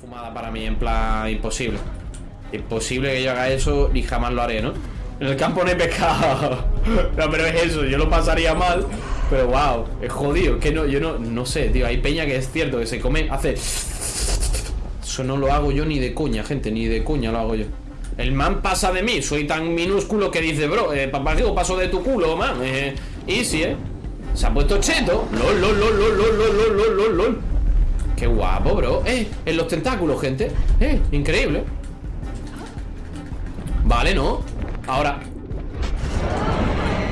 fumada para mí, en plan imposible. Imposible que yo haga eso y jamás lo haré, ¿no? En el campo no hay pescado. no, pero es eso, yo lo pasaría mal. Pero wow, es jodido. Que no, yo no, no sé, tío. Hay peña que es cierto que se come, hace. Eso no lo hago yo ni de coña, gente, ni de coña lo hago yo. El man pasa de mí, soy tan minúsculo que dice, bro, eh, partido paso de tu culo, man. Eh, easy, eh. Se ha puesto cheto. LOL, LOL, LOL, LOL, LOL, LOL, LOL, LOL. Qué guapo, bro. Eh, en los tentáculos, gente. Eh, increíble. Vale, ¿no? Ahora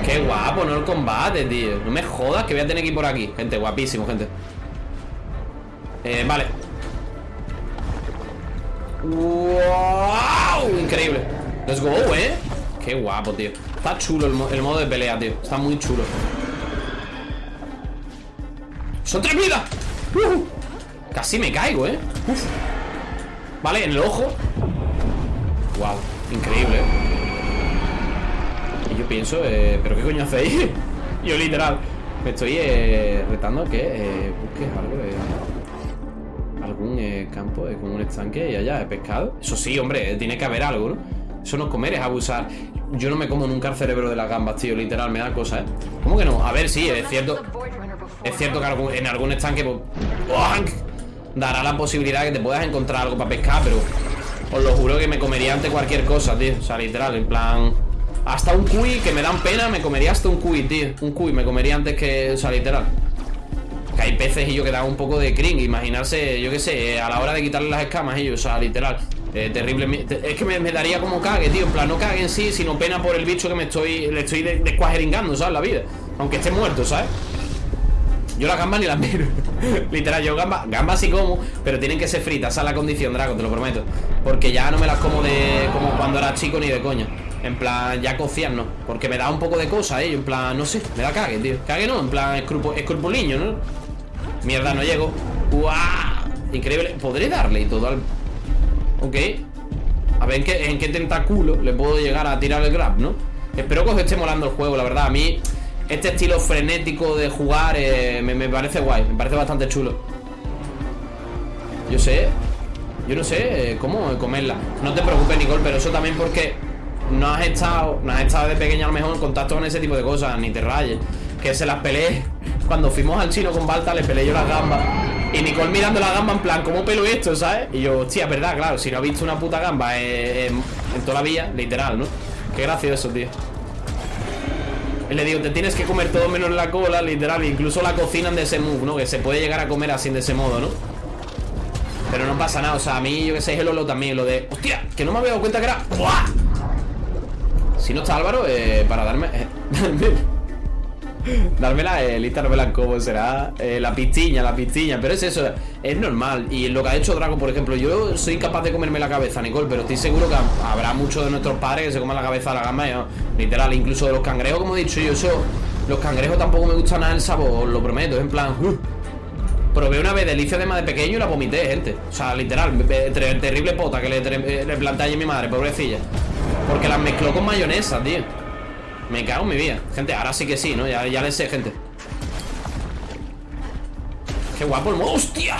Qué guapo, ¿no? El combate, tío No me jodas que voy a tener que ir por aquí Gente, guapísimo, gente Eh, vale ¡Wow! Increíble Let's go, ¿eh? Qué guapo, tío Está chulo el, modo de pelea, tío Está muy chulo ¡Son tres vidas! Casi me caigo, ¿eh? Vale, en el ojo Wow, increíble Y yo pienso, eh, ¿pero qué coño hacéis? yo literal Me estoy eh, retando que eh, busques algo de Algún eh, campo con un estanque y allá pescado Eso sí, hombre, tiene que haber algo, ¿no? Eso no comer, es abusar Yo no me como nunca el cerebro de las gambas, tío Literal, me da cosa, ¿eh? ¿Cómo que no? A ver, sí, es cierto Es cierto que en algún estanque pues, Dará la posibilidad de que te puedas encontrar algo para pescar Pero os lo juro que me comería ante cualquier cosa, tío. O sea, literal, en plan... Hasta un cuy, que me dan pena, me comería hasta un cuy, tío. Un cuy, me comería antes que... O sea, literal. Que hay peces y yo que dan un poco de cring Imaginarse, yo qué sé, a la hora de quitarle las escamas ellos, o sea, literal eh, terrible. Es que me, daría como cague, tío. En plan, no cague en sí, sino pena por el bicho que me estoy... Le estoy descuajeringando, ¿sabes? La vida. Aunque esté muerto, ¿sabes? Yo las gambas ni las miro Literal, yo gambas, gambas sí como Pero tienen que ser fritas, esa es la condición, Draco, te lo prometo Porque ya no me las como de Como cuando era chico ni de coña En plan, ya cocian, ¿no? Porque me da un poco de cosa, ¿eh? En plan, no sé, me da cague, tío Cague no, en plan, escrupuliño, ¿no? Mierda, no llego ¡Guau! Increíble, podré darle y todo al... Ok A ver qué, en qué tentáculo le puedo llegar a tirar el grab, ¿no? Espero que os esté molando el juego, la verdad A mí este estilo frenético de jugar eh, me, parece guay, me parece bastante chulo. Yo sé, yo no sé eh, cómo comerla. No te preocupes, Nicole, pero eso también porque no has estado, no has estado de pequeña a lo mejor en contacto con ese tipo de cosas, ni te rayes. Que se las peleé. Cuando fuimos al chino con Balta, le peleé yo las gambas. Y Nicole mirando la gamba en plan, ¿cómo pelo esto, sabes? Y yo, hostia, verdad, claro, si no ha visto una puta gamba en, en toda la vía, literal, ¿no? Qué gracioso, tío. Le digo, te tienes que comer todo menos la cola, literal. Incluso la cocinan de ese move, ¿no? Que se puede llegar a comer así de ese modo, ¿no? Pero no pasa nada, o sea, a mí, yo que sé, es el Lolo también, lo de... ¡Hostia! Que no me había dado cuenta que era... Si no está Álvaro, eh, para darme... Eh, Dármela, eh, lista dármela cómo será eh, La pistiña, la pistiña Pero es eso, es normal. Y lo que ha hecho Drago, por ejemplo Yo soy capaz de comerme la cabeza, Nicole Pero estoy seguro que habrá muchos de nuestros padres Que se coman la cabeza de la gamba Literal, incluso de los cangrejos, como he dicho yo eso Los cangrejos tampoco me gusta nada el sabor Lo prometo, es en plan uh. Probé una vez delicia de más de pequeño y la vomité, gente. O sea, literal, terrible pota Que le, le planté a mi madre, pobrecilla. Porque las mezcló con mayonesa, tío me cago en mi vida Gente, ahora sí que sí, ¿no? Ya, ya le sé, gente Qué guapo el modo ¡Hostia!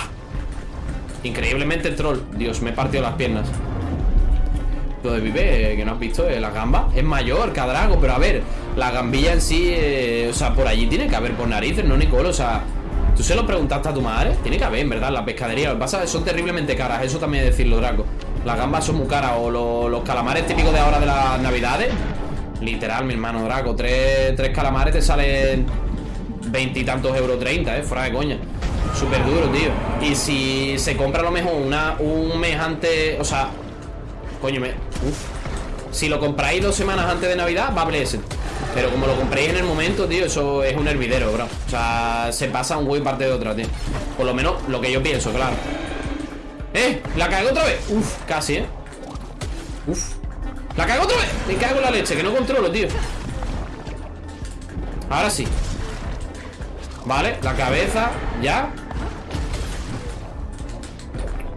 Increíblemente troll Dios, me he partido las piernas Lo de Vive, eh, que no has visto eh, La gamba es mayor que Drago Pero a ver, la gambilla en sí eh, O sea, por allí tiene que haber por narices, ¿no, Nicole? O sea, ¿tú se lo preguntaste a tu madre? Tiene que haber, en verdad, la pescadería Lo que pasa son terriblemente caras Eso también es decirlo, Drago Las gambas son muy caras O los calamares típicos de ahora de las navidades Literal, mi hermano Draco. Tres, calamares te salen veintitantos euros treinta, eh. Fuera de coña. Súper duro, tío. Y si se compra a lo mejor una, un mes antes. O sea. Coño, me. Uf. Si lo compráis dos semanas antes de Navidad, va a Blessed. Pero como lo compréis en el momento, tío, eso es un hervidero, bro. O sea, se pasa un güey parte de otra, tío. Por lo menos lo que yo pienso, claro. ¡Eh! ¿La caigo otra vez? Uf, casi, ¿eh? Uf. ¡La cago otra vez! Me cago en la leche, que no controlo, tío Ahora sí Vale, la cabeza Ya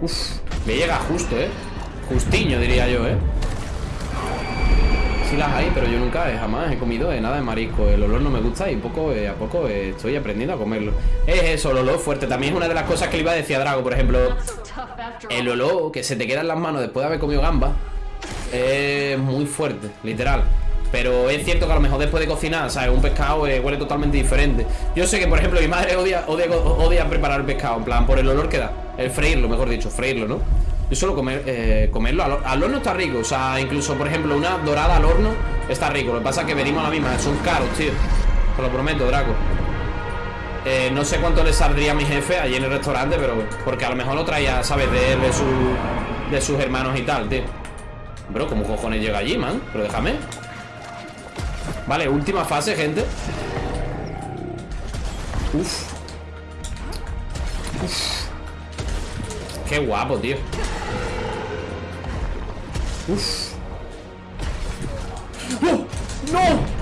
Uf, me llega justo, eh Justiño, diría yo, eh sí las hay, pero yo nunca, eh, jamás he comido eh, nada de marisco. El olor no me gusta y poco eh, a poco estoy aprendiendo a comerlo. Es eso, el olor fuerte. También es una de las cosas que le iba a decir a Drago, por ejemplo. El olor que se te queda en las manos después de haber comido gamba es muy fuerte, literal. Pero es cierto que a lo mejor después de cocinar, ¿sabes? Un pescado eh, huele totalmente diferente. Yo sé que, por ejemplo, mi madre odia, odia, preparar el pescado, en plan, por el olor que da. El freírlo, mejor dicho, freírlo, ¿no? Yo solo comer, eh, comerlo. Al, horno está rico. O sea, incluso, por ejemplo, una dorada al horno está rico. Lo que pasa es que venimos a la misma. Son caros, tío. Te lo prometo, Draco. Eh, no sé cuánto le saldría a mi jefe allí en el restaurante, pero porque a lo mejor lo traía, ¿sabes? De de, de sus hermanos y tal, tío. Bro, ¿cómo cojones llega allí, man? Pero déjame. Vale, última fase, gente. Uf. Uf. Qué guapo, tío. Uf. ¡Oh! ¡No!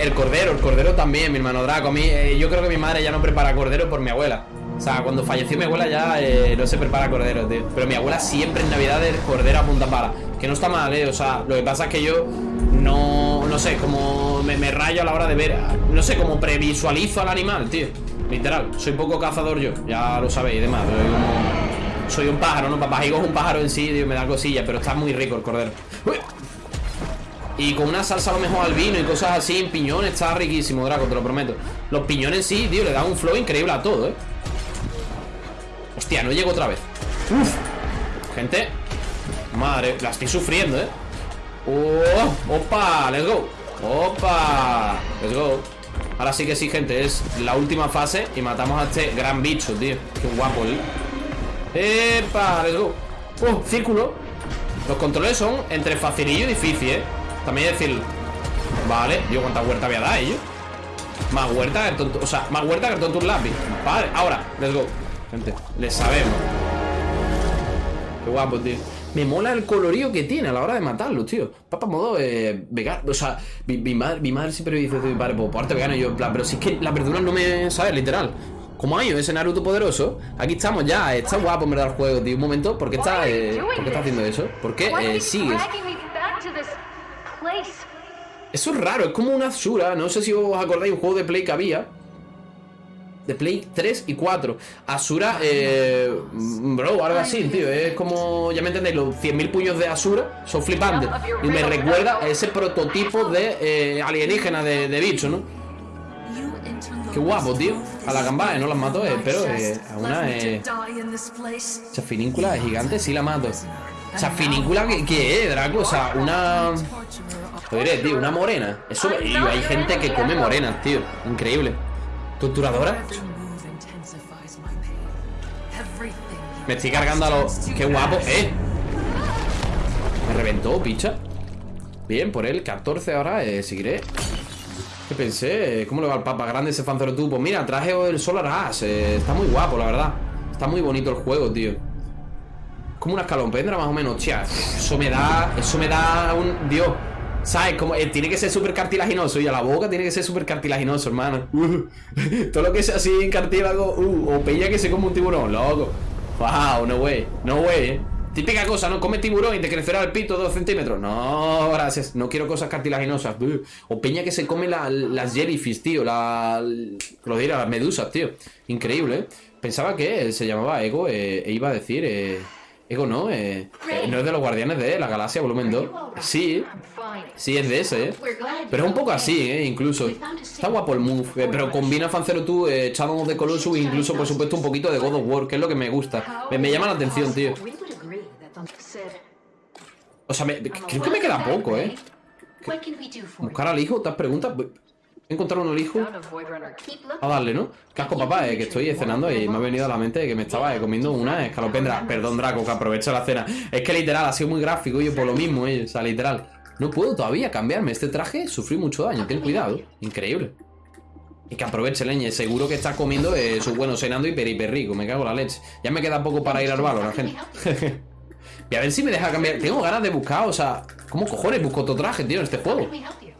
el cordero, el cordero también, mi hermano Draco. A eh, yo creo que mi madre ya no prepara cordero por mi abuela. O sea, cuando falleció mi abuela ya eh, no se prepara cordero, tío. Pero mi abuela siempre en Navidad el cordero a punta pala. Que no está mal, eh. O sea, lo que pasa es que yo no, no sé, como me, me rayo a la hora de ver. No sé, como previsualizo al animal, tío. Literal, soy poco cazador yo, ya lo sabéis demás. Soy, como, soy un pájaro, ¿no? Papá es un pájaro en sí, tío, me da cosilla, pero está muy rico el cordero. ¡Uy! Y con una salsa a lo mejor al vino y cosas así, en piñones, está riquísimo, Draco, te lo prometo. Los piñones sí, tío, le dan un flow increíble a todo, ¿eh? Hostia, no llego otra vez. Gente. Madre, la estoy sufriendo, ¿eh? ¡Oh! ¡Opa! ¡Let's go! ¡Opa! ¡Let's go! Ahora sí que sí, gente Es la última fase Y matamos a este gran bicho, tío Qué guapo, ¿eh? ¡Epa! ¡Let's go! ¡Oh! Círculo Los controles son entre facilillo y difícil, ¿eh? También decirlo Vale Yo cuánta huerta voy a dar, ¿eh? Más huerta que el tonto O sea, más huerta que el tonto un lápiz Vale, ahora Let's go Gente, le sabemos Qué guapo, tío me mola el colorío que tiene a la hora de matarlo, tío. Papá modo eh, vegano. O sea, mi, mi, madre, mi madre siempre dice mi padre, pues parte vegano. Y yo, en plan, pero si es que las verduras no me. ¿Sabes? Literal. Como hay ese Naruto poderoso, aquí estamos ya. Está guapo en verdad el juego, tío. Un momento, ¿por qué está, eh, ¿por qué está haciendo eso? ¿Por qué eh, sigues? Eso es raro, es como una Azura. No sé si os acordáis un juego de Play que había de Play 3 y 4. Asura, eh, bro, algo así, tío. Es como, ya me entendéis, los 100.000 puños de Asura son flipantes. Y me recuerda a ese prototipo de eh, alienígena de, de, bicho, ¿no? Qué guapo, tío. A la gamba, no las mato, eh, pero eh, a una eh, chafiníncula gigante sí la mato. Chafiníncula, ¿qué, qué es, Draco? O sea, una... Lo diré, tío, una morena. Eso, y hay gente que come morenas, tío. Increíble. ¿Torturadora? Me estoy cargando a los... ¡Qué guapo! ¡Eh! Me reventó, picha Bien, por él, 14 ahora eh, Seguiré ¿Qué pensé? ¿Cómo le va el papa grande ese fanzero tú? Pues mira, traje el Solar Ash eh, Está muy guapo, la verdad Está muy bonito el juego, tío Como una escalopendra más o menos Hostia, eso me da... Eso me da un... Dios ¿Sabes? Como, eh, tiene que ser súper cartilaginoso y a la boca tiene que ser súper cartilaginoso, hermano. Todo lo que sea así en cartílago, uh, o peña que se come un tiburón, loco. Wow, no way, no way, eh. Típica cosa, ¿no? Come tiburón y te crecerá el pito dos centímetros. No, gracias. No quiero cosas cartilaginosas. O peña que se come las jellyfish, tío. La, lo diré, las medusas, tío. Increíble, ¿eh? Pensaba que se llamaba Ego eh, e iba a decir... Eh, Ego no, eh, eh, no es de los Guardianes de la Galaxia Volumen 2. Sí, sí es de ese, eh. Pero es un poco así, eh, incluso. Está guapo el move, eh, pero combina Fancero tú, eh, Shadow the Colossus e incluso, por supuesto, un poquito de God of War, que es lo que me gusta. Me, me llama la atención, tío. O sea, me, creo que me queda poco, eh. ¿Buscar al hijo? ¿Te has preguntado? Encontrar un hijo a darle, ¿no? Casco papá, eh, que estoy cenando y me ha venido a la mente que me estaba eh, comiendo una escalopendra. Perdón, Draco, que aprovecho la cena. Es que literal, ha sido muy gráfico yo por lo mismo, eh, o sea, literal. No puedo todavía cambiarme este traje, sufrí mucho daño, ten cuidado. Increíble. Y que aproveche leñe, seguro que está comiendo eh, su bueno cenando y rico, me cago en la leche. Ya me queda poco para ir al valor, la gente. y a ver si me deja cambiar. Tengo ganas de buscar, o sea, ¿cómo cojones busco otro traje, tío, en este juego?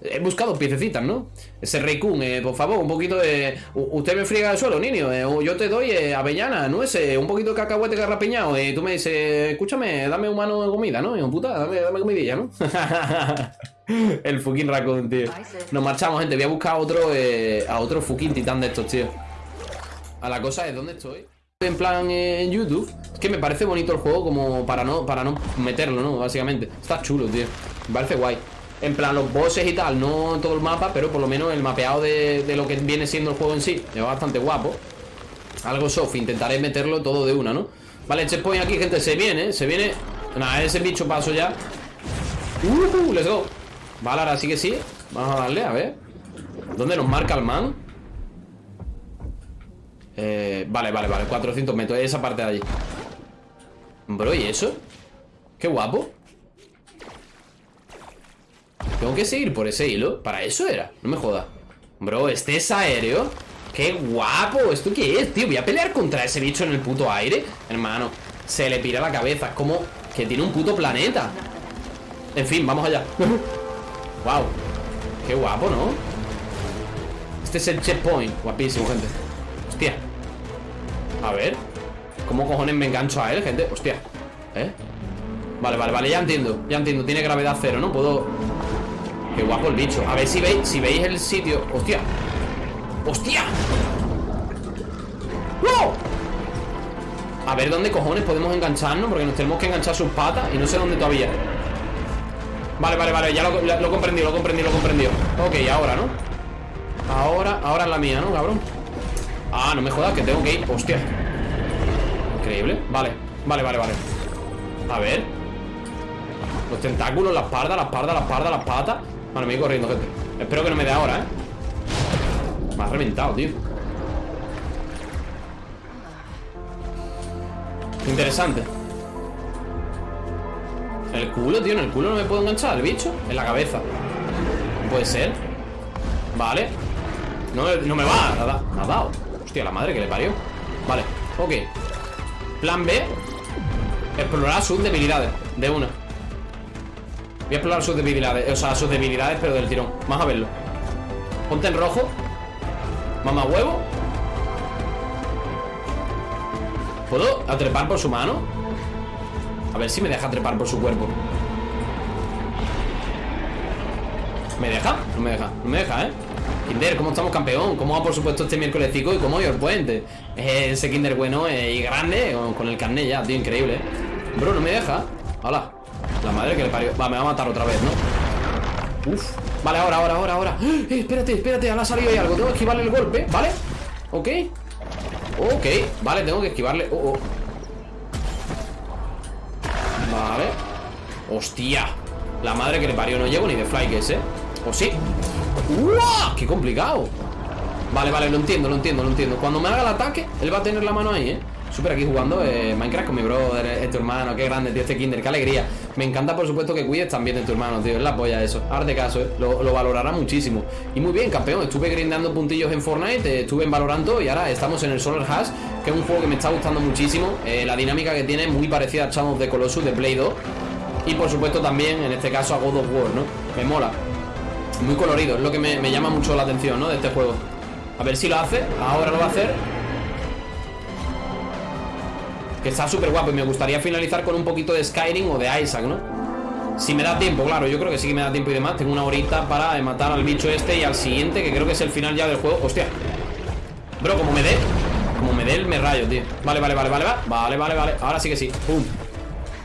He buscado piececitas, ¿no? Ese Reikun, eh, por favor, un poquito de... usted me friega el suelo, niño. Eh, yo te doy eh, avellana, nueces, un poquito de cacahuete garrapiñado. Y tú me dices, escúchame, dame un mano de comida, ¿no? Un puta, dame, dame comidilla, ¿no? el fucking Raccoon, tío. Nos marchamos, gente. Voy a buscar a otro, a otro fucking titán de estos, tío. A la cosa es, ¿dónde estoy? En plan en YouTube Es que me parece bonito el juego como para no, para no meterlo, ¿no? Básicamente Está chulo, tío Me parece guay en plan, los bosses y tal, no todo el mapa, pero por lo menos el mapeado de, lo que viene siendo el juego en sí es bastante guapo. Algo soft, intentaré meterlo todo de una, ¿no? Vale, checkpoint aquí, gente, se viene, se viene Nada, ese bicho paso ya uh, let's go Vale, ahora sí que sí Vamos a darle, a ver ¿Dónde nos marca el man? Eh, vale, vale, vale 400 metros, esa parte de allí Bro, ¿y eso? Qué guapo tengo que seguir por ese hilo. Para eso era, no me joda. Bro, este es aéreo. ¡Qué guapo! ¿Esto qué es, tío? Voy a pelear contra ese bicho en el puto aire. Hermano, se le pira la cabeza. Es como que tiene un puto planeta. En fin, vamos allá. Wow Qué guapo, ¿no? Este es el checkpoint. Guapísimo, gente. Hostia. A ver. ¿Cómo cojones me engancho a él, gente? Hostia. ¿Eh? Vale, vale, vale, ya entiendo. Ya entiendo, tiene gravedad cero, ¿no? Puedo Qué guapo el bicho A ver si veis, si veis el sitio ¡Hostia! ¡Hostia! ¡No! A ver dónde cojones podemos engancharnos Porque nos tenemos que enganchar sus patas Y no sé dónde todavía Vale, vale, vale, ya lo, lo, he comprendido, lo he comprendido, lo he comprendido Ok, ahora, ¿no? Ahora, ahora es la mía, ¿no, cabrón? Ah, no me jodas, que tengo que ir Hostia Increíble, vale, vale, vale, vale A ver Los tentáculos, la espalda, la espalda, la espalda, las patas Vale, me voy corriendo, gente. Espero que no me dé ahora, ¿eh? Me ha reventado, tío. Interesante. El culo, tío En el culo no me puedo enganchar el bicho. En la cabeza. No puede ser. Vale. No, no me va. Ha dado. Hostia, la madre que le parió. Vale, ok. Plan B. Explorar sus debilidades. De una Voy a explorar sus debilidades O sea, sus debilidades, pero del tirón Vamos a verlo Ponte en rojo Mamá huevo ¿Puedo atrepar por su mano? A ver si me deja trepar por su cuerpo ¿Me deja? No me deja, no me deja, ¿eh? Kinder, ¿cómo estamos campeón? ¿Cómo va por supuesto este miércoles y cómo hoy el puente? Ese Kinder bueno y grande con, el carnet ya, tío, increíble ¿eh? Bro, no me deja Hola la madre que le parió Va, me va a matar otra vez, ¿no? Uf Vale, ahora, ahora, ahora, ahora eh, Espérate, espérate, ahora ha salido ahí algo Tengo que esquivarle el golpe, ¿vale? Ok Ok, vale, tengo que esquivarle oh, oh. Vale Hostia La madre que le parió No llego ni de fly que ¿eh? ¿O sí? ¡Uah! ¡Qué complicado! Vale, vale, lo entiendo, lo entiendo, lo entiendo Cuando me haga el ataque, él va a tener la mano ahí, ¿eh? Súper aquí jugando eh, Minecraft con mi brother, es tu hermano, qué grande, tío, este kinder, qué alegría. Me encanta, por supuesto, que cuides también de tu hermano, tío, es la polla eso. de caso, eh, lo, valorará muchísimo. Y muy bien, campeón, estuve grindando puntillos en Fortnite, eh, estuve en Valorando y ahora estamos en el Solar Hash, que es un juego que me está gustando muchísimo. Eh, la dinámica que tiene muy parecida a Shadow de Colossus de Play 2. Y por supuesto también, en este caso, a God of War, ¿no? Me mola. Muy colorido, es lo que me, me llama mucho la atención, ¿no? De este juego. A ver si lo hace, ahora lo va a hacer que está súper guapo y me gustaría finalizar con un poquito de Skyrim o de Isaac, ¿no? Si me da tiempo, claro, yo creo que sí que me da tiempo y demás. Tengo una horita para matar al bicho este y al siguiente Que creo que es el final ya del juego. Hostia. Bro, como me dé Como me dé el me rayo, tío. Vale, vale, vale, vale, vale Vale, vale, Ahora sí que sí. Pum.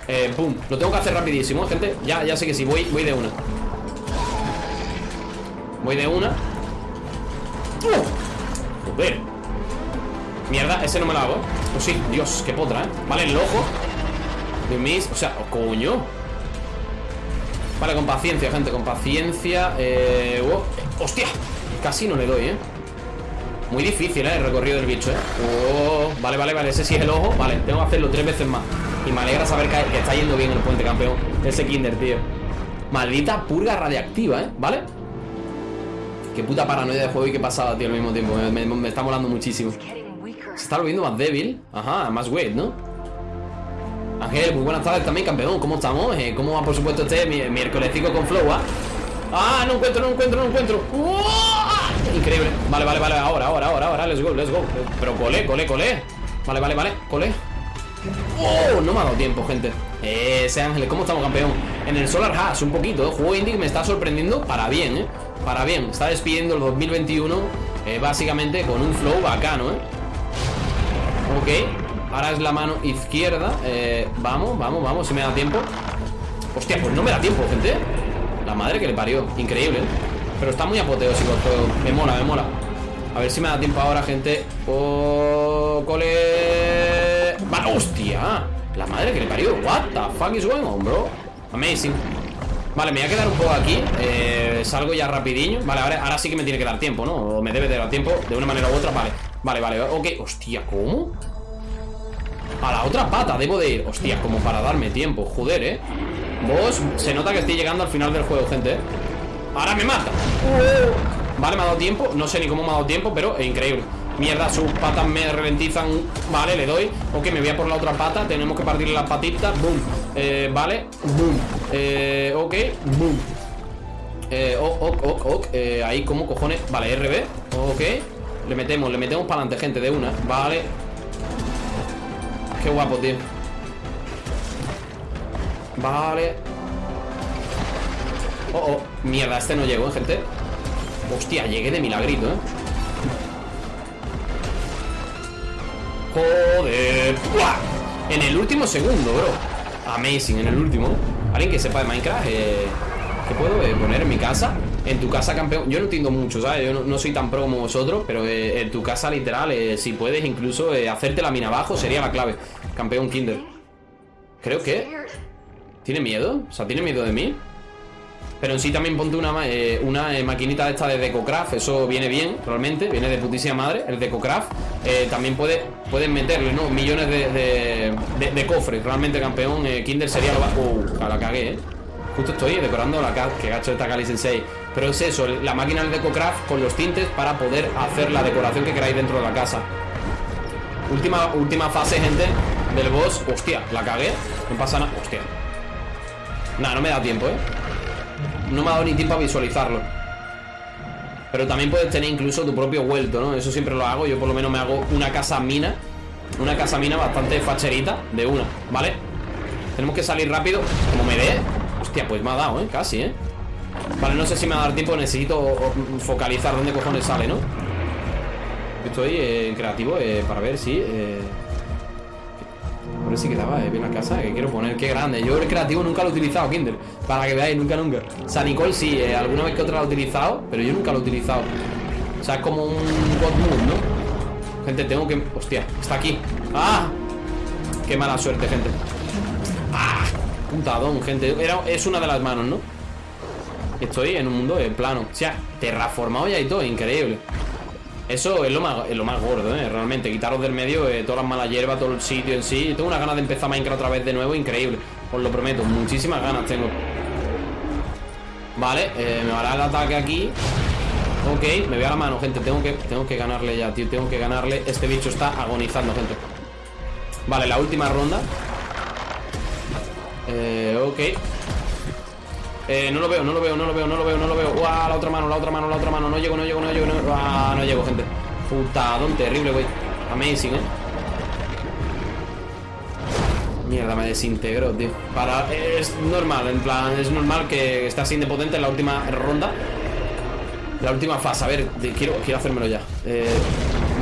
Eh, pum. Lo tengo que hacer rapidísimo, gente. Ya, ya sé que sí. Voy, voy de una. Voy de una. Joder Mierda, ese no me lo hago Pues sí, Dios, qué potra, ¿eh? Vale, el ojo De mis... O sea, oh, coño Vale, con paciencia, gente, con paciencia eh... Oh, ¡Hostia! Casi no le doy, ¿eh? Muy difícil, ¿eh? El recorrido del bicho, ¿eh? Oh, vale, vale, vale Ese sí es el ojo Vale, tengo que hacerlo tres veces más Y me alegra saber que, está yendo bien el puente, campeón Ese kinder, tío Maldita purga radiactiva, ¿eh? ¿Vale? Qué puta paranoia de juego y qué pasada, tío, al mismo tiempo me está molando muchísimo se está volviendo más débil. Ajá, más weight, ¿no? Ángel, muy buenas tardes también, campeón. ¿Cómo estamos? Eh, ¿Cómo va, por supuesto, este miércoles con Flow? Ah? Ah, no encuentro, no encuentro, no encuentro Increíble Vale, vale, vale, ahora, ahora, ahora, ahora Let's go, let's go Pero colé, colé, colé Vale, vale, vale, colé ¡Oh! No me ha dado tiempo, gente Ese Ángeles, ¿cómo estamos, campeón? En el Solar Hash, un poquito, ¿eh? Juego indie me está sorprendiendo para bien, ¿eh? Para bien Está despidiendo el 2021 eh, Básicamente con un flow bacano, ¿eh? Ok Ahora es la mano izquierda. Eh, Vamos, vamos, vamos, si me da tiempo. Hostia, pues no me da tiempo, gente. La madre que le parió, increíble Pero está muy apoteósico el Me mola, me mola. A ver si me da tiempo ahora, gente. Oh, cole. ¡Vale, hostia! La madre que le parió. What the fuck is going on, bro? Amazing. Vale, me voy a quedar un poco aquí. Eh, Salgo ya rapidinho Vale, ahora, ahora sí que me tiene que dar tiempo, ¿no? O me debe de dar tiempo de una manera u otra. Vale, vale, vale, ok. Hostia, ¿cómo? A la otra pata debo de ir. Hostia, como para darme tiempo. Joder, ¿eh? Vos, se nota que estoy llegando al final del juego, gente ¿eh? Ahora me mata. Vale, me ha dado tiempo. No sé ni cómo me ha dado tiempo, pero es increíble. Mierda, sus patas me ralentizan. Vale, le doy. Ok, me voy a por la otra pata. Tenemos que partirle las patitas. Boom. Eh, Vale. Boom. Eh, Ok. Boom. Eh, ok, ok, ok, eh, Ahí, como cojones? Vale, RB Ok Le metemos, le metemos para adelante, gente, de una. Vale. Qué guapo, tío. Vale. Oh, oh. Mierda, este no llegó, ¿eh, gente Hostia, llegué de milagrito, ¿eh? Joder. En el último segundo, bro. Amazing, en el último. Alguien que sepa de Minecraft eh, ¿Qué puedo eh, poner en mi casa? En tu casa, campeón Yo no entiendo mucho, ¿sabes? Yo no, soy tan pro como vosotros Pero eh, en tu casa, literal eh, Si puedes incluso hacerte la mina abajo Sería la clave Campeón Kinder Creo que ¿Tiene miedo? O sea, ¿tiene miedo de mí? Pero en sí también ponte una, una maquinita de esta de DecoCraft Eso viene bien, realmente Viene de putísima madre, el DecoCraft También puede, pueden meterle, ¿no? Millones de, de, cofres Realmente, campeón Kinder sería lo más... Uh, la cagué, ¿eh? Justo estoy decorando la que gacho esta Kali Sensei. Pero es eso, la máquina del DecoCraft con los tintes para poder hacer la decoración que queráis dentro de la casa. Última, última fase, gente, del boss. Hostia, la cagué. No pasa nada, hostia. Nada, no me da tiempo, eh. No me ha dado ni tiempo a visualizarlo. Pero también puedes tener incluso tu propio vuelto, ¿no? Eso siempre lo hago, yo por lo menos me hago una casa mina. Una casa mina bastante facherita De una, ¿vale? Tenemos que salir rápido Como me dé Hostia, pues me ha dado, ¿eh? Casi, ¿eh? Vale, no sé si me va a dar tiempo Necesito focalizar dónde cojones sale, ¿no? Estoy eh, en creativo eh, para ver si... Eh... A ver si quedaba bien la casa que quiero poner. Qué grande. Yo el creativo nunca lo he utilizado, Kinder. Para que veáis, nunca, nunca. San Nicole sí, alguna vez que otra lo he utilizado, pero yo nunca lo he utilizado. O sea, es como un God Mood, ¿no? Gente, tengo que... Hostia, está aquí. ¡Ah! Qué mala suerte, gente. ¡Ah! Puntadón, gente. Era, Es una de las manos, ¿no? Estoy en un mundo de plano. O sea, terraformado ya y todo, increíble. Eso es lo más, lo más gordo, ¿eh? Realmente, quitaros del medio eh, todas las malas hierbas, todo el sitio en sí. Tengo una ganas de empezar Minecraft otra vez de nuevo, increíble. Os lo prometo, muchísimas ganas tengo. Vale, eh, me va el ataque aquí. Ok, me voy a la mano, gente. Tengo que, tengo que ganarle ya, tío. Tengo que ganarle. Este bicho está agonizando, gente. Vale, la última ronda eh, ok. Eh, no lo veo, no lo veo, no lo veo, no lo veo, no lo veo. Uah, la otra mano, la otra mano, la otra mano. No llego, no llego, no llego, no ah, no llego, gente. Putadón terrible, güey. Amazing, eh. Mierda, me desintegró, tío. Para... Es normal, en plan Es normal que estás indepotente en la última ronda. La última fase A ver, quiero, quiero hacérmelo ya. Eh,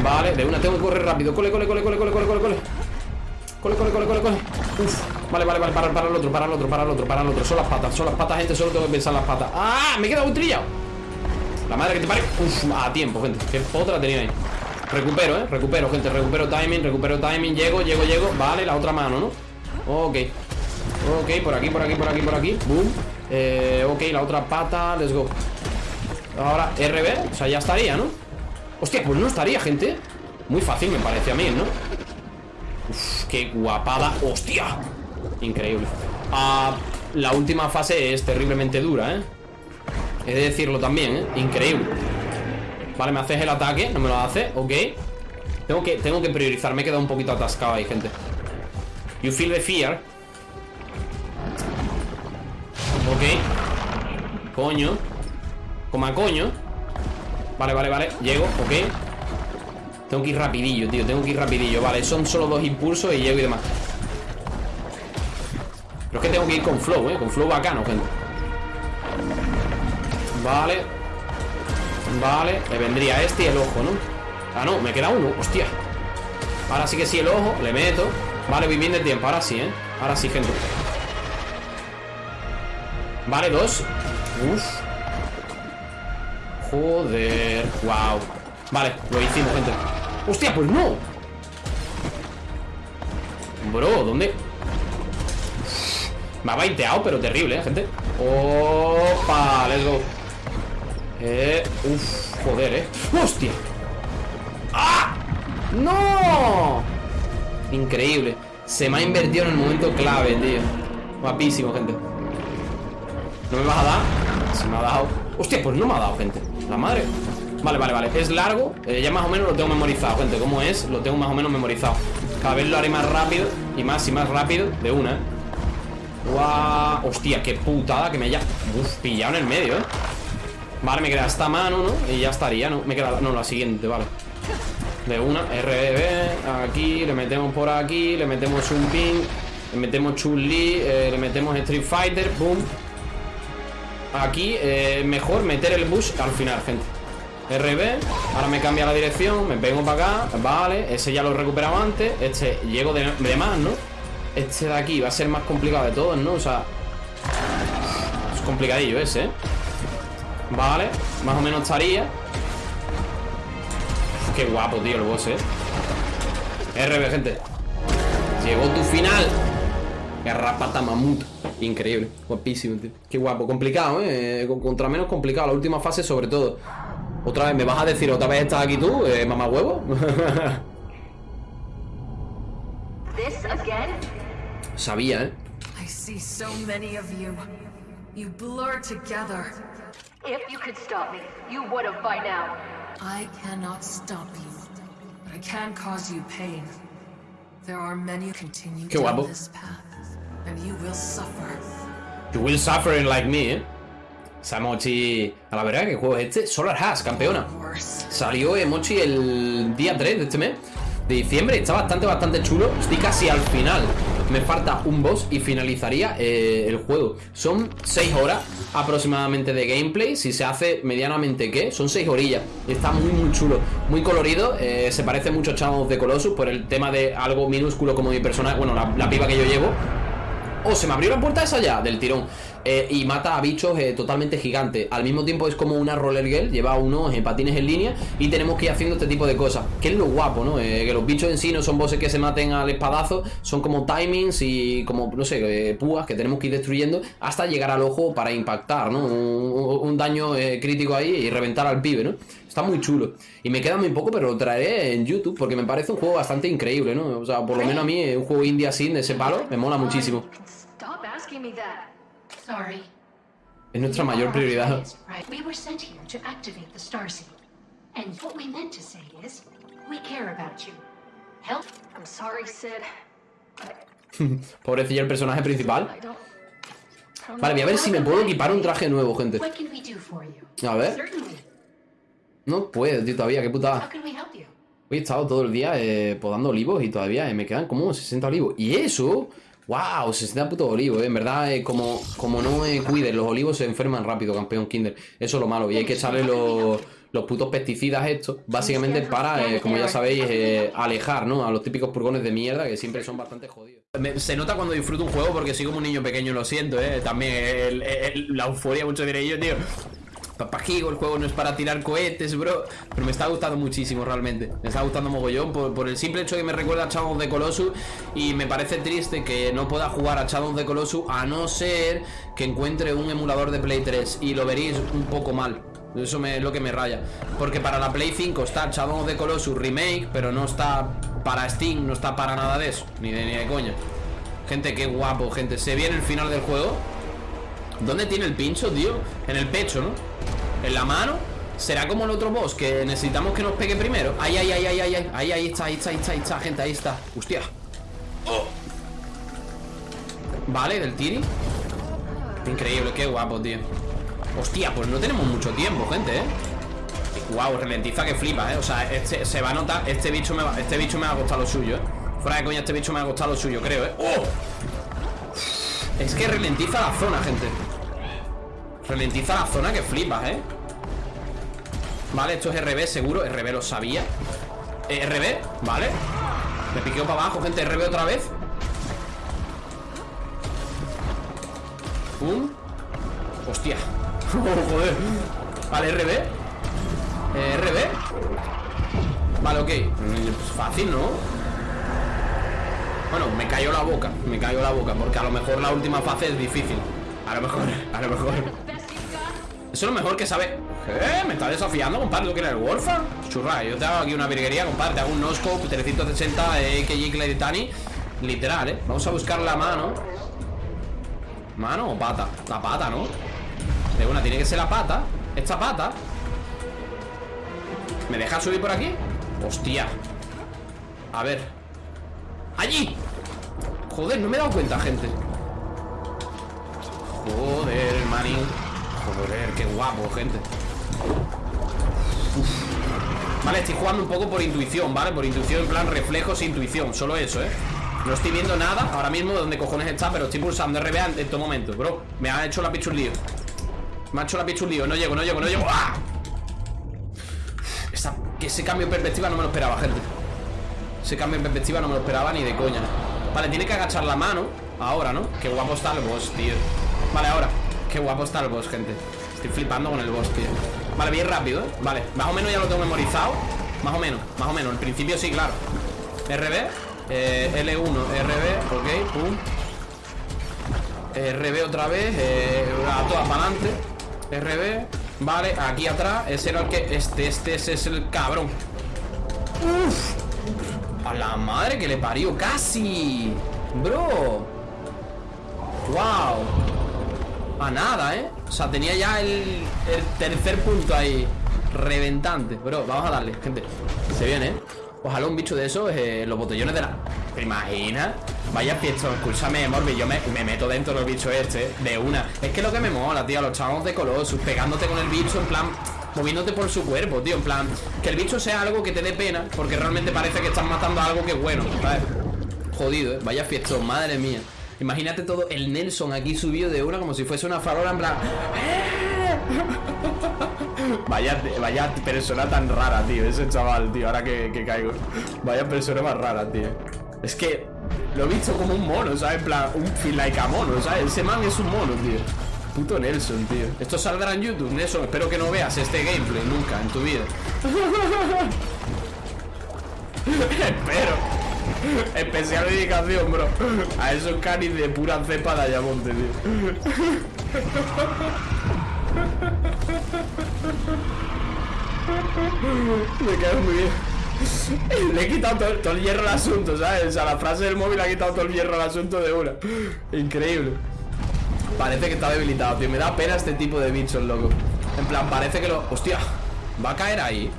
Vale, de una, tengo que correr rápido. Cole, cole, cole, cole, cole, cole, cole Cole, cole, cole, cole, cole Uf. Vale, vale, vale, para, para el otro, para el otro, para el otro, para el otro. Son las patas, son las patas, gente, solo tengo que pensar las patas. ¡Ah! Me he quedado un trillado La madre que te pare. Uf, a tiempo, gente. Qué otra tenía ahí. Recupero, eh, recupero, gente, recupero timing, recupero timing. Llego, llego, llego, vale, la otra mano, ¿no? Ok. Ok, por aquí, por aquí, por aquí, por aquí. Boom. Eh, Ok, la otra pata, let's go. Ahora, RB, o sea, ya estaría, ¿no? Hostia, pues no estaría, gente. Muy fácil me parece a mí, ¿no? Qué guapada ¡Hostia! Increíble. Ah, La última fase es terriblemente dura, ¿eh? He de decirlo también, ¿eh? Increíble. Vale, me haces el ataque, no me lo hace, ok. Tengo que, tengo que priorizar, me he quedado un poquito atascado ahí, gente. You feel the fear. Ok. Coño. Como a coño. Vale, vale, vale. Llego, ok Tengo que ir rapidillo, tío Tengo que ir rapidillo. Vale, son solo dos impulsos y llego y demás. Pero es que tengo que ir con flow, eh Con flow bacano, gente. Vale. Vale Le vendría este y el ojo, ¿no? Ah, no, me queda uno Hostia. Ahora sí que sí el ojo Le meto. Vale, voy bien de tiempo Ahora sí, ¿eh? Ahora sí, gente. Vale, dos. Uf. Joder Wow Vale, lo hicimos, gente Hostia, pues no Bro, ¿dónde? Me ha baiteado, pero terrible, ¿eh, gente? Opa, let's go Eh, uf, joder, ¿eh? ¡Hostia! ¡Ah! ¡No! Increíble Se me ha invertido en el momento clave, tío Guapísimo, gente ¿No me vas a dar? Se me ha dado Hostia, pues no me ha dado, gente La madre Vale, vale, vale Es largo eh, Ya más o menos lo tengo memorizado, gente ¿Cómo es? Lo tengo más o menos memorizado Cada vez lo haré más rápido Y más y más rápido De una, ¿eh? Hostia, qué putada que me haya pillado en el medio, ¿eh? Vale, me queda esta mano, ¿no? Y ya estaría, ¿no? Me queda... No, la siguiente, vale De una RBB Aquí Le metemos por aquí Le metemos un pin Le metemos Chun-Li eh, Le metemos Street Fighter Boom Aquí, eh, mejor meter el bus al final, gente RB, ahora me cambia la dirección Me vengo para acá, vale Ese ya lo he recuperado antes Este llego de, más, ¿no? Este de aquí va a ser más complicado de todos, ¿no? O sea Es complicadillo ese, ¿eh? Vale, más o menos estaría Qué guapo, tío, el boss, ¿eh? RB, gente Llegó tu final Garrapata mamut Increíble, guapísimo, tío Qué guapo, complicado, ¿eh? Contra menos complicado, la última fase sobre todo Otra vez, ¿me vas a decir otra vez estás aquí tú, eh, mamá huevo? Sabía, ¿eh? I see so many of you. You blur together. If you could stop me, you would have by now. I cannot stop you. But I can cause you pain. There are many who continue down this path. And you will suffer. You will suffer like me, ¿eh? Samochi... A la verdad, ¿qué juego es este? Solar Hash, campeona. Salió Emochi el día 3 de este mes de diciembre. Está bastante, bastante chulo. Estoy casi al final. Me falta un boss y finalizaría eh, el juego. Son 6 horas aproximadamente de gameplay. Si se hace medianamente ¿qué? Son 6 orillas. Está muy, muy chulo. Muy colorido. Eh, se parece mucho a Shadow the Colossus por el tema de algo minúsculo como mi personaje. Bueno, la, la piba que yo llevo. Oh, se me abrió la puerta esa ya, del tirón eh, Y mata a bichos eh, totalmente gigantes Al mismo tiempo es como una roller girl Lleva unos en patines en línea Y tenemos que ir haciendo este tipo de cosas Que es lo guapo, ¿no? Eh, que los bichos en sí no son bosses que se maten al espadazo Son como timings y como, no sé, púas que tenemos que ir destruyendo Hasta llegar al ojo para impactar, ¿no? Un, daño crítico ahí y reventar al pibe, ¿no? Está muy chulo Y me queda muy poco, pero lo traeré en YouTube Porque me parece un juego bastante increíble, ¿no? O sea, por lo menos a mí un juego indie así de ese palo Me mola muchísimo es nuestra mayor prioridad. Pobrecilla el personaje principal. Vale, voy a ver si me puedo equipar un traje nuevo, gente. A ver. No puedo, tío, todavía, qué putada. Hoy he estado todo el día eh, podando olivos y todavía eh, me quedan como 60 olivos. ¿Y eso? ¡Wow! 60 putos olivos, ¿eh? En verdad, eh, como, como no eh, cuides, los olivos se enferman rápido, campeón Kinder. Eso es lo malo. Y hay que echarle los, los putos pesticidas estos, básicamente para, eh, como ya sabéis, alejar, ¿no? A los típicos purgones de mierda que siempre son bastante jodidos. se nota cuando disfruto un juego porque soy como un niño pequeño, lo siento, ¿eh? También la euforia, mucho diré yo, tío. Papajigo, el juego no es para tirar cohetes, bro. Pero me está gustando muchísimo realmente. Me está gustando mogollón por, el simple hecho que me recuerda a Shadow the Colossus Y me parece triste que no pueda jugar a Shadow the Colossus A no ser que encuentre un emulador de Play 3 Y lo veréis un poco mal. Eso es lo que me raya. Porque para la Play 5 está Shadow of the Colossus Remake Pero no está para Steam No está para nada de eso Ni de, ni de coña. Gente, qué guapo, gente. Se viene el final del juego. ¿Dónde tiene el pincho, tío? En el pecho, ¿no? En la mano ¿Será como el otro boss que necesitamos que nos pegue primero? Ahí, ahí, ahí, ahí, ahí, ahí, ahí está, ahí está, ahí está, ahí está, gente, ahí está Hostia. Vale, del tiri Increíble, qué guapo, tío Hostia, pues no tenemos mucho tiempo, gente, ¿eh? Wow, ralentiza que flipa, ¿eh? O sea, este, se va a notar Este bicho me va, este bicho me va a costar lo suyo, ¿eh? Fuera de coña, este bicho me va a costar lo suyo, creo, ¿eh? ¡Oh! Es que ralentiza la zona, gente Ralentiza la zona que flipas, ¿eh? Vale, esto es RB seguro. RB lo sabía. Eh, RB, vale. Me piqueo para abajo, gente. RB otra vez. Pum Hostia. Oh, Joder. Vale, RB eh, RB Vale, ok. Pues Fácil, ¿no? Bueno, me cayó la boca. Me cayó la boca Porque a lo mejor la última fase es difícil. A lo mejor, a lo mejor Eso es lo mejor que sabe ¿Qué? ¿Me está desafiando, compadre? ¿Tú quieres el Warfare? Churra, yo te hago aquí una virguería, compadre Te hago un no-scope 360 de Tani Literal, ¿eh? Vamos a buscar la mano ¿Mano o pata? La pata, ¿no? De una, tiene que ser la pata Esta pata ¿Me deja subir por aquí? Hostia A ver ¡Allí! Joder, no me he dado cuenta, gente Joder, manín Joder, qué guapo, gente. Vale, estoy jugando un poco por intuición, ¿vale? Por intuición, en plan reflejos e intuición. Solo eso, ¿eh? No estoy viendo nada ahora mismo de dónde cojones está Pero estoy pulsando RBA en todo momento, bro. Me ha hecho la pichu lío. Me ha hecho la pichu lío. No llego, no llego, no llego. ¡Ah! ese cambio de perspectiva no me lo esperaba, gente. Ese cambio de perspectiva no me lo esperaba ni de coña. Vale, tiene que agachar la mano Ahora, ¿no? Qué guapo está el boss, tío. Vale, ahora Qué guapo está el boss, gente. Estoy flipando con el boss, tío. Vale, bien rápido, ¿eh? Vale, más o menos ya lo tengo memorizado. Más o menos, más o menos. En principio sí, claro. RB eh, L1, RB, ok, pum. RB otra vez eh, A todas para adelante. RB Vale, aquí atrás Ese era el que... Este, este, es el cabrón. Uf. A la madre que le parió Casi. Bro. Wow A nada, ¿eh? O sea, tenía ya el, tercer punto ahí Reventante Bro, vamos a darle, gente Se viene, ¿eh? Ojalá un bicho de esos eh, Los botellones de la... ¿Te imaginas? Vaya piesto, escúchame, Morbi Yo me, meto dentro del bicho este De una Es que lo que me mola, tío Los chavos de Colossus Pegándote con el bicho En plan Moviéndote por su cuerpo, tío En plan Que el bicho sea algo que te dé pena Porque realmente parece que estás matando algo que es bueno. Jodido, ¿eh? Vaya fiesta, madre mía Imagínate todo el Nelson aquí subido de una Como si fuese una farola en plan Vaya, vaya persona tan rara, tío Ese chaval, tío, ahora que, caigo. Vaya persona más rara, tío. Es que lo he visto como un mono, ¿sabes? En plan, un feel like a mono, ¿sabes? Ese man es un mono, tío. Puto Nelson, tío. Esto saldrá en YouTube, Nelson. Espero que no veas este gameplay nunca en tu vida. Espero Especial dedicación, bro A esos canis de pura cepa de Ayamonte, tío me quedo muy bien. Le he quitado todo, el hierro al asunto, ¿sabes? O sea, la frase del móvil ha quitado todo el hierro al asunto de una. Increíble. Parece que está debilitado, tío. Me da pena este tipo de bichos, loco. En plan, parece que lo... Hostia, va a caer ahí.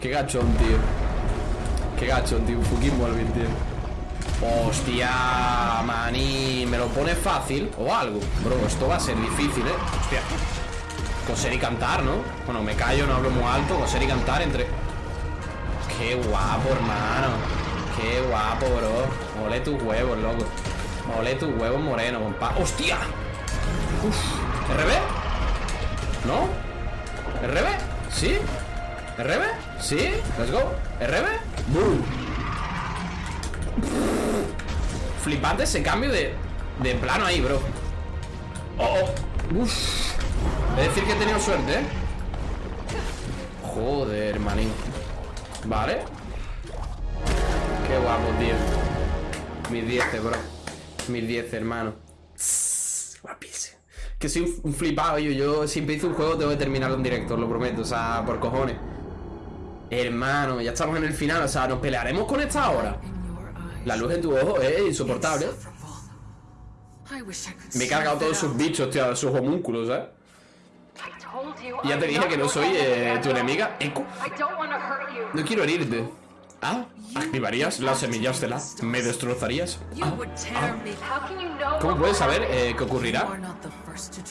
Qué gachón, tío. Qué gachón, tío. Un fucking Molvin, tío. Hostia, maní. Me lo pone fácil o algo. Bro, esto va a ser difícil, ¿eh? Hostia. Coser y cantar, ¿no? Bueno, me callo, no hablo muy alto Coser y cantar entre... Qué guapo, hermano Qué guapo, bro Ole tus huevos, loco Ole tus huevos moreno, compa ¡Hostia! Uf. ¿RB? ¿No? ¿RB? ¿Sí? ¿RB? ¿Sí? Let's go ¿RB? ¡Boom! Flipante ese cambio de, de plano ahí, bro Oh, oh. Uf. Es decir que he tenido suerte, ¿eh? Joder, manín Vale Qué guapo, tío Mis 10, bro Mis 10, hermano Guapísimo Que soy un flipado, yo, yo siempre hice un juego Tengo que terminarlo en directo, lo prometo O sea, por cojones Hermano, ya estamos en el final O sea, nos pelearemos con esta hora La luz en tu ojo es insoportable Me he cargado todos sus bichos, tío Sus homúnculos, ¿eh? Ya te dije que no soy eh, tu enemiga. No quiero herirte. Ah, activarías las semillas de la... ¿Me destrozarías? Ah, ah. ¿Cómo puedes saber eh, qué ocurrirá?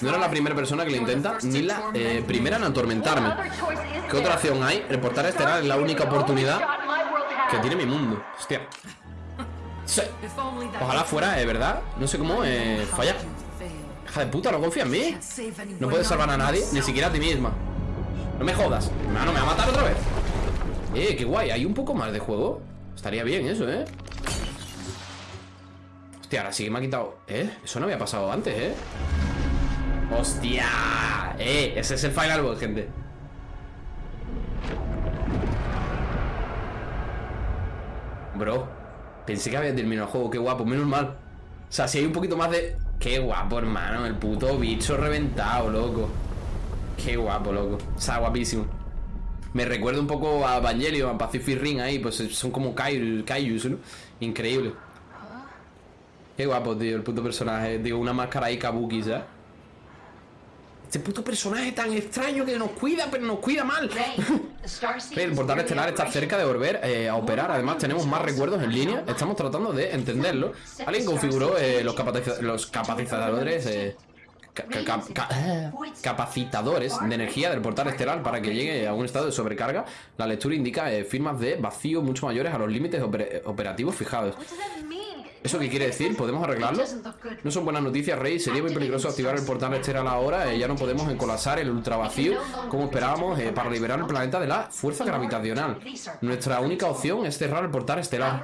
No era la primera persona que lo intenta, ni la eh, primera en atormentarme. ¿Qué otra opción hay? Reportar estelar es la única oportunidad que tiene mi mundo. Hostia. Sí. Ojalá fuera, de verdad. No sé cómo eh, fallar. Hija de puta, no confía en mí. No puedes salvar a nadie, ni siquiera a ti misma. No me jodas. Hermano, me va a matar otra vez. Eh, qué guay. ¿Hay un poco más de juego? Estaría bien eso, ¿eh? Hostia, ahora sí que me ha quitado... ¿Eh? Eso no había pasado antes, ¿eh? ¡Hostia! ¡Eh! Ese es el final boss, gente Bro Pensé que había terminado el juego Qué guapo, menos mal O sea, si hay un poquito más de... Qué guapo, hermano El puto bicho reventado, loco Qué guapo, loco O sea, guapísimo me recuerda un poco a Evangelion, a Pacific Ring ahí, pues son como Kaijus, ¿no? Increíble. Qué guapo, tío, el puto personaje. Digo, una máscara ahí kabuki, ¿sabes? Este puto personaje tan extraño que nos cuida, pero nos cuida mal. el portal estelar está cerca de volver eh, a operar. Además, tenemos más recuerdos en línea. Estamos tratando de entenderlo. Alguien configuró eh, los, los capacitadores. Eh, capacitadores de energía del portal estelar para que llegue a un estado de sobrecarga. La lectura indica eh, firmas de vacío mucho mayores a los límites operativos fijados. ¿Eso qué quiere decir? ¿Podemos arreglarlo? No son buenas noticias, Rey. Sería muy peligroso activar el portal estelar ahora. Eh, ya no podemos encolapsar el ultra vacío como esperábamos eh, para liberar el planeta de la fuerza gravitacional. Nuestra única opción es cerrar el portal estelar.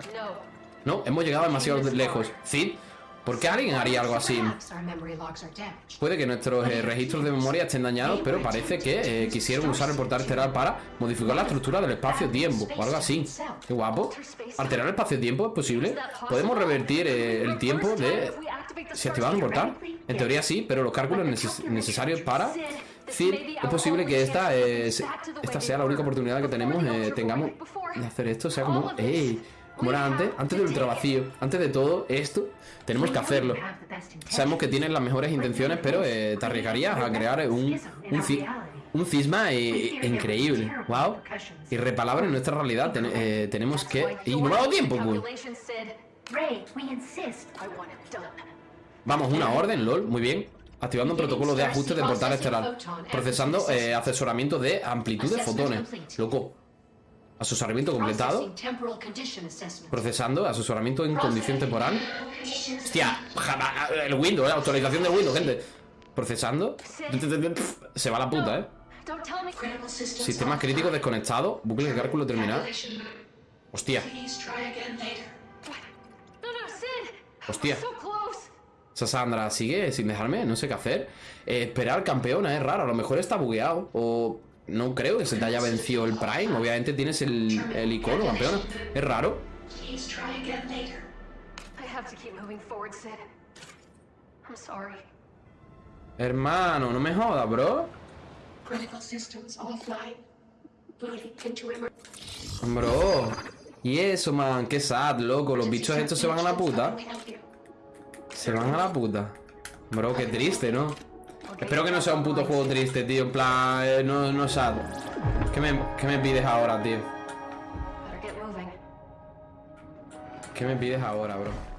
No, hemos llegado demasiado lejos. Cid, ¿Por qué alguien haría algo así? Puede que nuestros eh, registros de memoria estén dañados, pero parece que eh, quisieron usar el portal estelar para modificar la estructura del espacio-tiempo o algo así. Qué guapo. ¿Alterar el espacio-tiempo es posible? ¿Podemos revertir eh, el tiempo de... si activamos el portal? En teoría sí, pero los cálculos necesarios para... decir, es posible que esta, esta sea la única oportunidad que tenemos, tengamos de hacer esto, sea como... ¡Ey! Como era antes, antes del ultravacío, antes de todo esto, tenemos que hacerlo. Sabemos que tienes las mejores intenciones, pero eh, te arriesgarías a crear un, un, cisma eh, increíble. Wow. Irrepalable en nuestra realidad. Eh, tenemos que. Y no me ha dado tiempo, Vamos, una orden, LOL, muy bien. Activando un protocolo de ajuste de portal estelar. Procesando asesoramiento de amplitud de fotones. Loco. Asesoramiento completado. Procesando. Asesoramiento en condición temporal. Hostia. El Windows, la actualización del Windows, gente. Procesando. Se va la puta, eh. Sistema crítico desconectado. Bucle de cálculo terminado. Hostia. Hostia. Sandra sigue sin dejarme, no sé qué hacer. Eh, esperar campeona es raro, a lo mejor está bugueado. O no creo que se te haya vencido el Prime. Obviamente tienes el, el icono, campeona. Es raro. Hermano, no me jodas, bro. Bro. Y eso, man, qué sad, loco. Los bichos estos se van a la puta. Se van a la puta. Bro, qué triste, ¿no? Espero que no sea un puto juego triste, tío. En plan, eh, no, no sad. ¿Qué me, ¿Qué me pides ahora, tío? ¿Qué me pides ahora, bro?